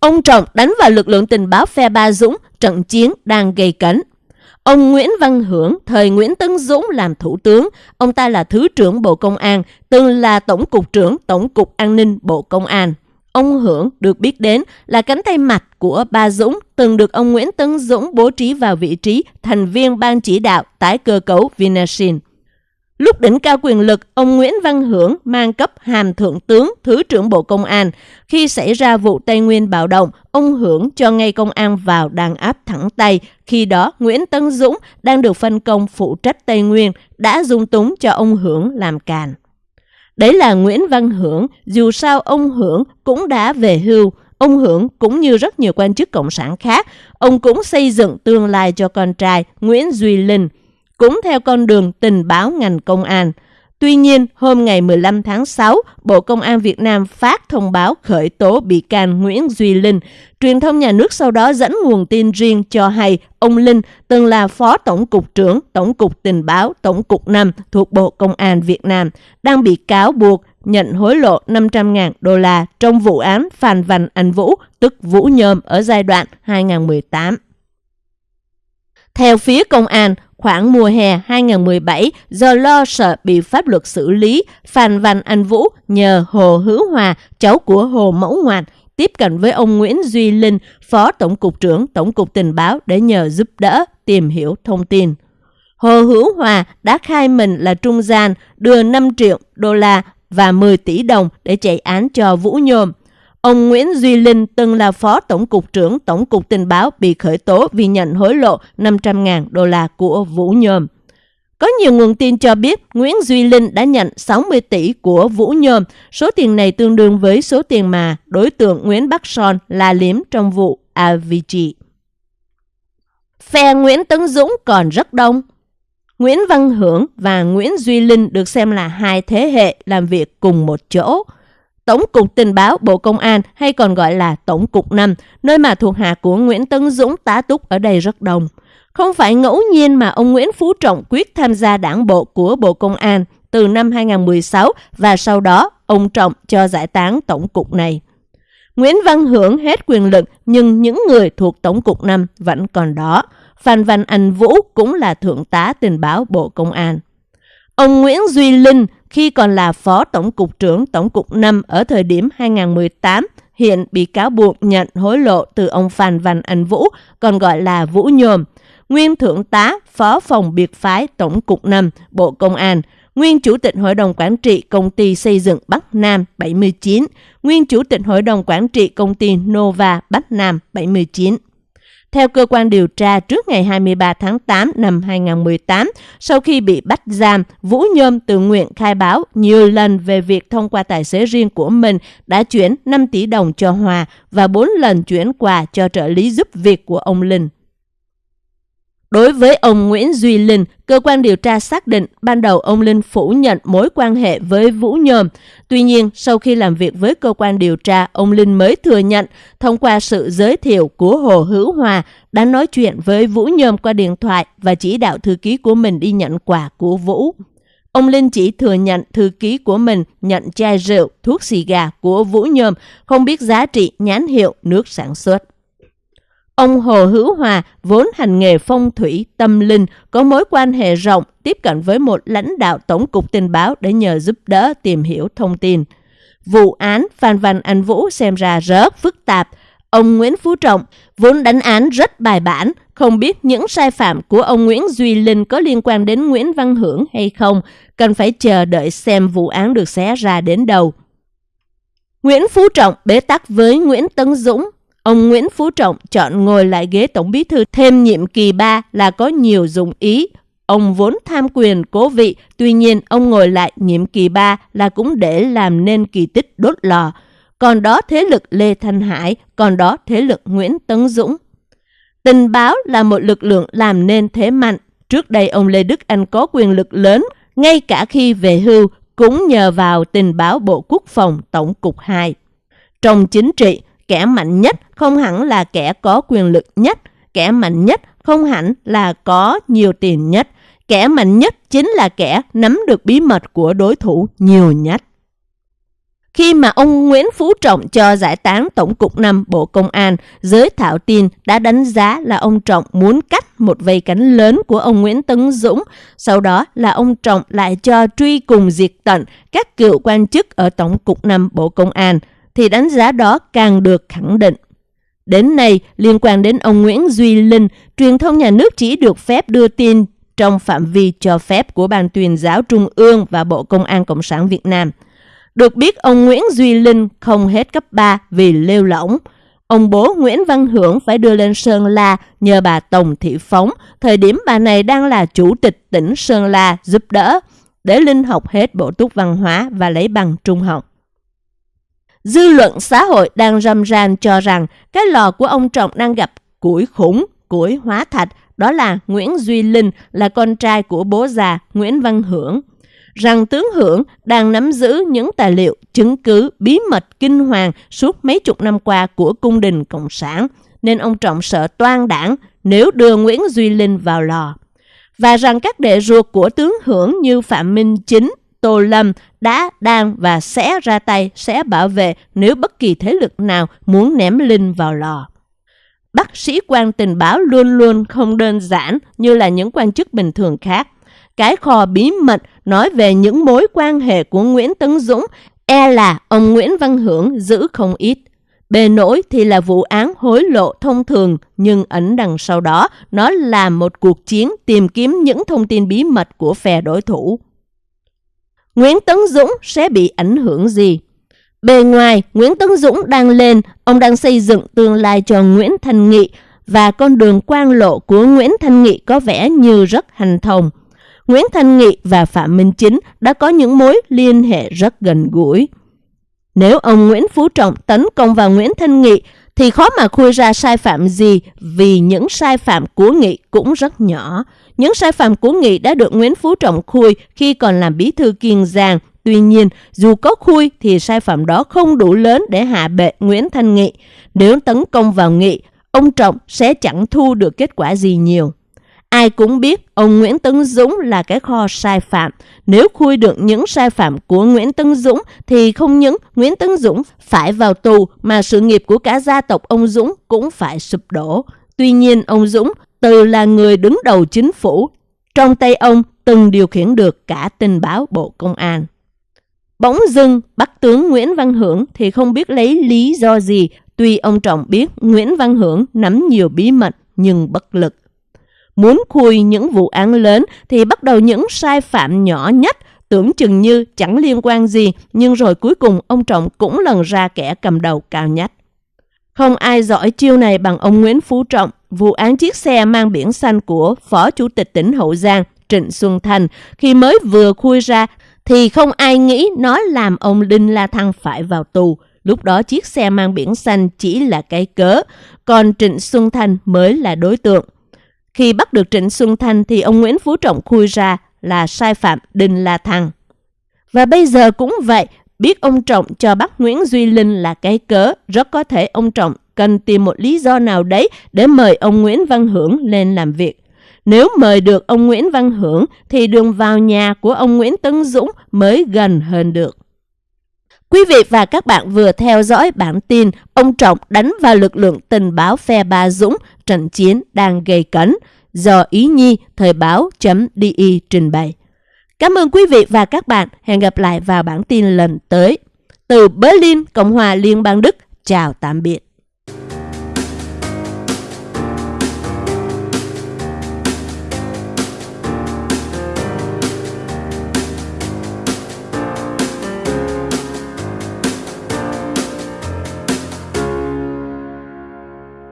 Ông Trọng đánh vào lực lượng tình báo phe Ba Dũng, trận chiến đang gây cấn. Ông Nguyễn Văn Hưởng, thời Nguyễn Tấn Dũng làm thủ tướng, ông ta là Thứ trưởng Bộ Công an, từng là Tổng cục trưởng Tổng cục An ninh Bộ Công an. Ông Hưởng được biết đến là cánh tay mạch của Ba Dũng, từng được ông Nguyễn Tấn Dũng bố trí vào vị trí thành viên ban chỉ đạo tái cơ cấu Vinasin. Lúc đỉnh cao quyền lực, ông Nguyễn Văn Hưởng mang cấp hàm thượng tướng, thứ trưởng Bộ Công an. Khi xảy ra vụ Tây Nguyên bạo động, ông Hưởng cho ngay công an vào đàn áp thẳng tay. Khi đó, Nguyễn Tân Dũng đang được phân công phụ trách Tây Nguyên, đã dung túng cho ông Hưởng làm càn. Đấy là Nguyễn Văn Hưởng, dù sao ông Hưởng cũng đã về hưu. Ông Hưởng cũng như rất nhiều quan chức cộng sản khác, ông cũng xây dựng tương lai cho con trai Nguyễn Duy Linh cũng theo con đường tình báo ngành công an. Tuy nhiên, hôm ngày 15 tháng 6, Bộ Công an Việt Nam phát thông báo khởi tố bị can Nguyễn Duy Linh. Truyền thông nhà nước sau đó dẫn nguồn tin riêng cho hay ông Linh từng là Phó Tổng cục trưởng Tổng cục Tình báo Tổng cục 5 thuộc Bộ Công an Việt Nam, đang bị cáo buộc nhận hối lộ 500.000 đô la trong vụ án Phan Văn Anh Vũ, tức Vũ Nhôm ở giai đoạn 2018. Theo phía công an, Khoảng mùa hè 2017, do lo sợ bị pháp luật xử lý, Phan Văn Anh Vũ nhờ Hồ Hữu Hòa, cháu của Hồ Mẫu Ngoạt, tiếp cận với ông Nguyễn Duy Linh, Phó Tổng cục trưởng Tổng cục Tình báo để nhờ giúp đỡ tìm hiểu thông tin. Hồ Hữu Hòa đã khai mình là trung gian đưa 5 triệu đô la và 10 tỷ đồng để chạy án cho Vũ Nhôm. Ông Nguyễn Duy Linh, từng là Phó Tổng cục trưởng Tổng cục Tình báo, bị khởi tố vì nhận hối lộ 500.000 đô la của Vũ Nhôm. Có nhiều nguồn tin cho biết Nguyễn Duy Linh đã nhận 60 tỷ của Vũ Nhôm. Số tiền này tương đương với số tiền mà đối tượng Nguyễn Bắc Son là liếm trong vụ AVG. Phe Nguyễn Tấn Dũng còn rất đông. Nguyễn Văn Hưởng và Nguyễn Duy Linh được xem là hai thế hệ làm việc cùng một chỗ. Tổng cục Tình báo Bộ Công an hay còn gọi là Tổng cục 5, nơi mà thuộc hạ của Nguyễn Tấn Dũng tá túc ở đây rất đông. Không phải ngẫu nhiên mà ông Nguyễn Phú Trọng quyết tham gia đảng bộ của Bộ Công an từ năm 2016 và sau đó ông Trọng cho giải tán tổng cục này. Nguyễn Văn Hưởng hết quyền lực nhưng những người thuộc Tổng cục 5 vẫn còn đó. Phan Văn Anh Vũ cũng là Thượng tá tình báo Bộ Công an. Ông Nguyễn Duy Linh khi còn là Phó Tổng cục trưởng Tổng cục 5 ở thời điểm 2018, hiện bị cáo buộc nhận hối lộ từ ông Phan Văn Anh Vũ, còn gọi là Vũ Nhôm, nguyên thượng tá Phó phòng biệt phái Tổng cục 5 Bộ Công an, nguyên chủ tịch Hội đồng Quản trị Công ty Xây dựng Bắc Nam 79, nguyên chủ tịch Hội đồng Quản trị Công ty Nova Bắc Nam 79. Theo cơ quan điều tra, trước ngày 23 tháng 8 năm 2018, sau khi bị bắt giam, Vũ Nhôm tự nguyện khai báo nhiều lần về việc thông qua tài xế riêng của mình đã chuyển 5 tỷ đồng cho Hòa và 4 lần chuyển quà cho trợ lý giúp việc của ông Linh. Đối với ông Nguyễn Duy Linh, cơ quan điều tra xác định ban đầu ông Linh phủ nhận mối quan hệ với Vũ Nhôm. Tuy nhiên, sau khi làm việc với cơ quan điều tra, ông Linh mới thừa nhận thông qua sự giới thiệu của Hồ Hữu Hòa đã nói chuyện với Vũ Nhôm qua điện thoại và chỉ đạo thư ký của mình đi nhận quà của Vũ. Ông Linh chỉ thừa nhận thư ký của mình nhận chai rượu, thuốc xì gà của Vũ Nhôm, không biết giá trị nhãn hiệu nước sản xuất. Ông Hồ Hữu Hòa vốn hành nghề phong thủy tâm linh, có mối quan hệ rộng tiếp cận với một lãnh đạo tổng cục tình báo để nhờ giúp đỡ tìm hiểu thông tin. Vụ án Phan Văn Anh Vũ xem ra rất phức tạp. Ông Nguyễn Phú Trọng vốn đánh án rất bài bản, không biết những sai phạm của ông Nguyễn Duy Linh có liên quan đến Nguyễn Văn Hưởng hay không, cần phải chờ đợi xem vụ án được xé ra đến đâu. Nguyễn Phú Trọng bế tắc với Nguyễn Tấn Dũng Ông Nguyễn Phú Trọng chọn ngồi lại ghế Tổng bí thư thêm nhiệm kỳ 3 là có nhiều dụng ý. Ông vốn tham quyền cố vị, tuy nhiên ông ngồi lại nhiệm kỳ 3 là cũng để làm nên kỳ tích đốt lò. Còn đó thế lực Lê Thanh Hải, còn đó thế lực Nguyễn Tấn Dũng. Tình báo là một lực lượng làm nên thế mạnh. Trước đây ông Lê Đức Anh có quyền lực lớn, ngay cả khi về hưu cũng nhờ vào tình báo Bộ Quốc phòng Tổng cục 2. Trong chính trị, kẻ mạnh nhất không hẳn là kẻ có quyền lực nhất, kẻ mạnh nhất không hẳn là có nhiều tiền nhất, kẻ mạnh nhất chính là kẻ nắm được bí mật của đối thủ nhiều nhất. Khi mà ông Nguyễn Phú Trọng cho giải tán Tổng cục 5 Bộ Công an, giới thảo tin đã đánh giá là ông Trọng muốn cắt một vây cánh lớn của ông Nguyễn Tấn Dũng. Sau đó là ông Trọng lại cho truy cùng diệt tận các cựu quan chức ở Tổng cục 5 Bộ Công an, thì đánh giá đó càng được khẳng định. Đến nay, liên quan đến ông Nguyễn Duy Linh, truyền thông nhà nước chỉ được phép đưa tin trong phạm vi cho phép của Ban tuyên giáo Trung ương và Bộ Công an Cộng sản Việt Nam. Được biết ông Nguyễn Duy Linh không hết cấp 3 vì lêu lỏng. Ông bố Nguyễn Văn Hưởng phải đưa lên Sơn La nhờ bà Tổng Thị Phóng, thời điểm bà này đang là chủ tịch tỉnh Sơn La giúp đỡ, để Linh học hết bộ túc văn hóa và lấy bằng trung học. Dư luận xã hội đang râm ran cho rằng cái lò của ông Trọng đang gặp củi khủng, củi hóa thạch, đó là Nguyễn Duy Linh là con trai của bố già Nguyễn Văn Hưởng. Rằng tướng Hưởng đang nắm giữ những tài liệu, chứng cứ, bí mật kinh hoàng suốt mấy chục năm qua của cung đình Cộng sản, nên ông Trọng sợ toan đảng nếu đưa Nguyễn Duy Linh vào lò. Và rằng các đệ ruột của tướng Hưởng như Phạm Minh Chính, Tô Lâm đã, đang và sẽ ra tay, sẽ bảo vệ nếu bất kỳ thế lực nào muốn ném Linh vào lò. Bác sĩ quan tình báo luôn luôn không đơn giản như là những quan chức bình thường khác. Cái kho bí mật nói về những mối quan hệ của Nguyễn Tấn Dũng e là ông Nguyễn Văn Hưởng giữ không ít. Bề nổi thì là vụ án hối lộ thông thường, nhưng ẩn đằng sau đó nó là một cuộc chiến tìm kiếm những thông tin bí mật của phe đối thủ. Nguyễn Tấn Dũng sẽ bị ảnh hưởng gì? Bề ngoài, Nguyễn Tấn Dũng đang lên, ông đang xây dựng tương lai cho Nguyễn Thanh Nghị và con đường quan lộ của Nguyễn Thanh Nghị có vẻ như rất hành thông. Nguyễn Thanh Nghị và Phạm Minh Chính đã có những mối liên hệ rất gần gũi. Nếu ông Nguyễn Phú Trọng tấn công vào Nguyễn Thanh Nghị thì khó mà khui ra sai phạm gì vì những sai phạm của Nghị cũng rất nhỏ. Những sai phạm của Nghị đã được Nguyễn Phú Trọng khui khi còn làm bí thư Kiên Giang. Tuy nhiên, dù có khui thì sai phạm đó không đủ lớn để hạ bệ Nguyễn Thanh Nghị. Nếu tấn công vào Nghị, ông Trọng sẽ chẳng thu được kết quả gì nhiều. Ai cũng biết ông Nguyễn Tấn Dũng là cái kho sai phạm. Nếu khui được những sai phạm của Nguyễn Tấn Dũng thì không những Nguyễn Tấn Dũng phải vào tù mà sự nghiệp của cả gia tộc ông Dũng cũng phải sụp đổ. Tuy nhiên ông Dũng từ là người đứng đầu chính phủ, trong tay ông từng điều khiển được cả tình báo Bộ Công an. Bỗng dưng, bắt tướng Nguyễn Văn Hưởng thì không biết lấy lý do gì, tuy ông Trọng biết Nguyễn Văn Hưởng nắm nhiều bí mật nhưng bất lực. Muốn khui những vụ án lớn thì bắt đầu những sai phạm nhỏ nhất, tưởng chừng như chẳng liên quan gì, nhưng rồi cuối cùng ông Trọng cũng lần ra kẻ cầm đầu cao nhất. Không ai giỏi chiêu này bằng ông Nguyễn Phú Trọng, vụ án chiếc xe mang biển xanh của Phó Chủ tịch tỉnh Hậu Giang Trịnh Xuân Thành khi mới vừa khui ra thì không ai nghĩ nó làm ông Đinh La Thăng phải vào tù. Lúc đó chiếc xe mang biển xanh chỉ là cái cớ, còn Trịnh Xuân Thành mới là đối tượng. Khi bắt được Trịnh Xuân Thanh thì ông Nguyễn Phú Trọng khui ra là sai phạm Đinh La Thăng. Và bây giờ cũng vậy, biết ông Trọng cho bắt Nguyễn Duy Linh là cái cớ, rất có thể ông Trọng cần tìm một lý do nào đấy để mời ông Nguyễn Văn Hưởng lên làm việc. Nếu mời được ông Nguyễn Văn Hưởng thì đường vào nhà của ông Nguyễn Tấn Dũng mới gần hơn được. Quý vị và các bạn vừa theo dõi bản tin ông Trọng đánh vào lực lượng tình báo phe Ba Dũng, trận chiến đang gây cấn do Ý Nhi Thời báo.di trình bày. Cảm ơn quý vị và các bạn. Hẹn gặp lại vào bản tin lần tới. Từ Berlin, Cộng hòa Liên bang Đức. Chào tạm biệt.